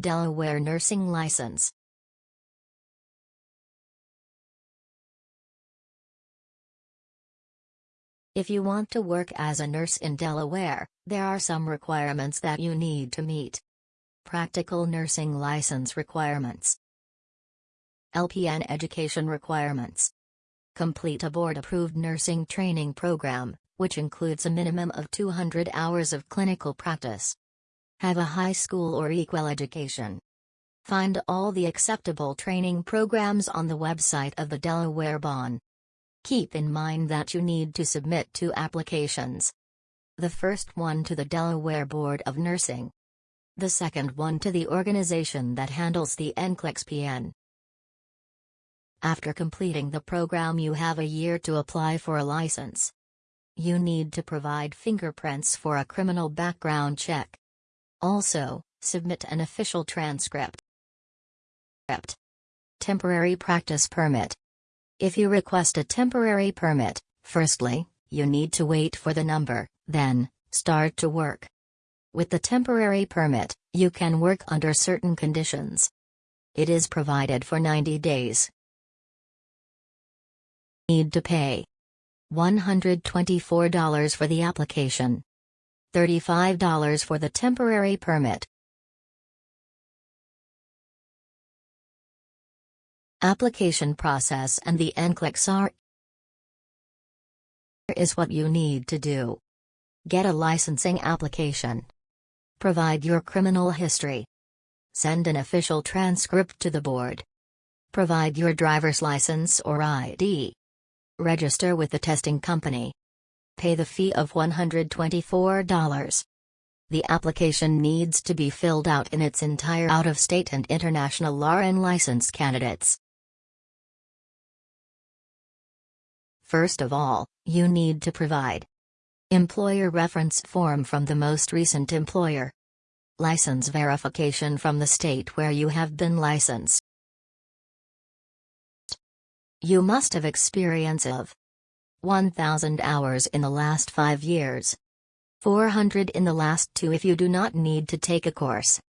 Delaware Nursing License If you want to work as a nurse in Delaware, there are some requirements that you need to meet. Practical Nursing License Requirements LPN Education Requirements Complete a board-approved nursing training program, which includes a minimum of 200 hours of clinical practice. Have a high school or equal education. Find all the acceptable training programs on the website of the Delaware BON. Keep in mind that you need to submit two applications. The first one to the Delaware Board of Nursing. The second one to the organization that handles the NCLEX PN. After completing the program you have a year to apply for a license. You need to provide fingerprints for a criminal background check. Also, submit an official transcript. Temporary practice permit. If you request a temporary permit, firstly, you need to wait for the number, then, start to work. With the temporary permit, you can work under certain conditions. It is provided for 90 days. Need to pay $124 for the application, $35 for the temporary permit, Application process and the NCLEX are is what you need to do. Get a licensing application. Provide your criminal history. Send an official transcript to the board. Provide your driver's license or ID. Register with the testing company. Pay the fee of $124. The application needs to be filled out in its entire out-of-state and international RN license candidates. First of all, you need to provide employer reference form from the most recent employer, license verification from the state where you have been licensed. You must have experience of 1000 hours in the last 5 years, 400 in the last 2 if you do not need to take a course.